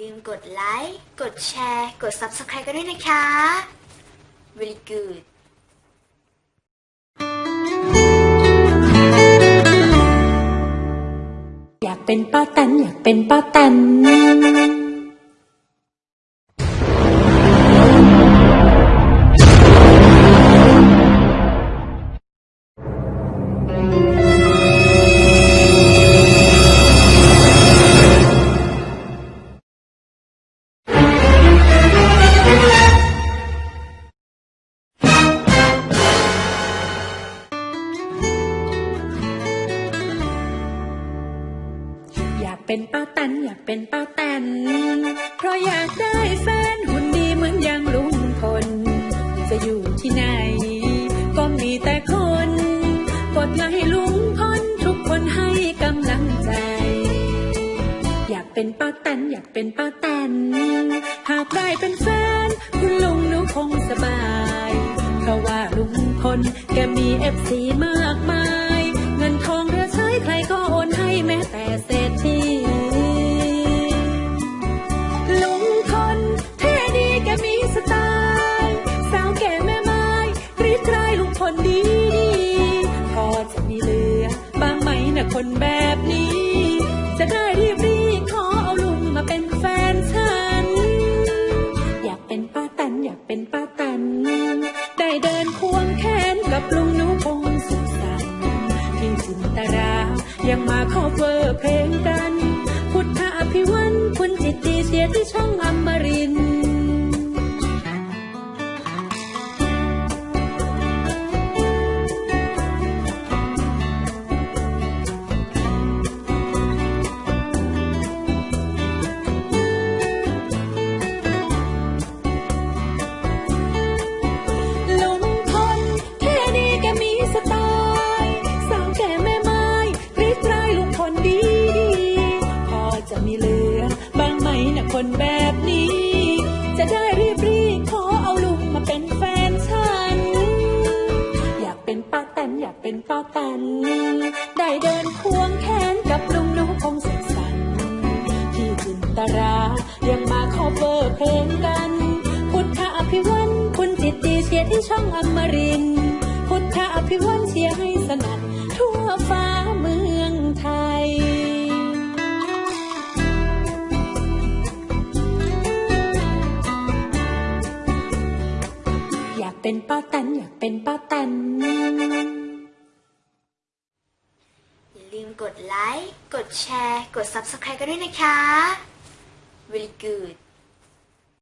ลืมกดไลค์ กดแชร์ กด Subscribe กันด้วยนะคะ Really good อยากเป็นป้าแตนอยากเป็นป้าแตน เป็นป้าแตนอยากเป็นป้าแตน เพราะอยากได้แฟนหุ่นดีเหมือนอย่างลุงพล จะอยู่ที่ไหน ก็มีแต่คนกดไลค์ให้ลุงพลทุกคนให้กำลังใจ อยากเป็นป้าแตนอยากเป็นป้าแตน หากได้เป็นแฟน คุณลุงหนูคงสบาย เพราะว่าลุงพลแกมี FC มาก คนแบบนี้ จะได้รีบรีขอเอาลุงมาเป็นแฟนฉัน อยากเป็นป้าแตนอยากเป็นป้าแตนได้เดินควงแขนกับลุงหนูพงสุขสันต์พี่จินตรายังมาขอเวอร์เพลงกัน เป็นป้าแตนได้เดินควงแขนกับลุงนูคงสุขสันต์พี่จินตรายังมาขอเบอร์เพลงกัน พุทธอภิวันคุณจิตดีเชียร์ที่ช่องอมรินพุทธอภิวันเชียร์ให้สนั่นทั่วฟ้าเมืองไทยอยากเป็นป้าแตนอยากเป็นป้าแตนอย่ กดไลค์ กดแชร์ กด Subscribe กันด้วยนะคะ very good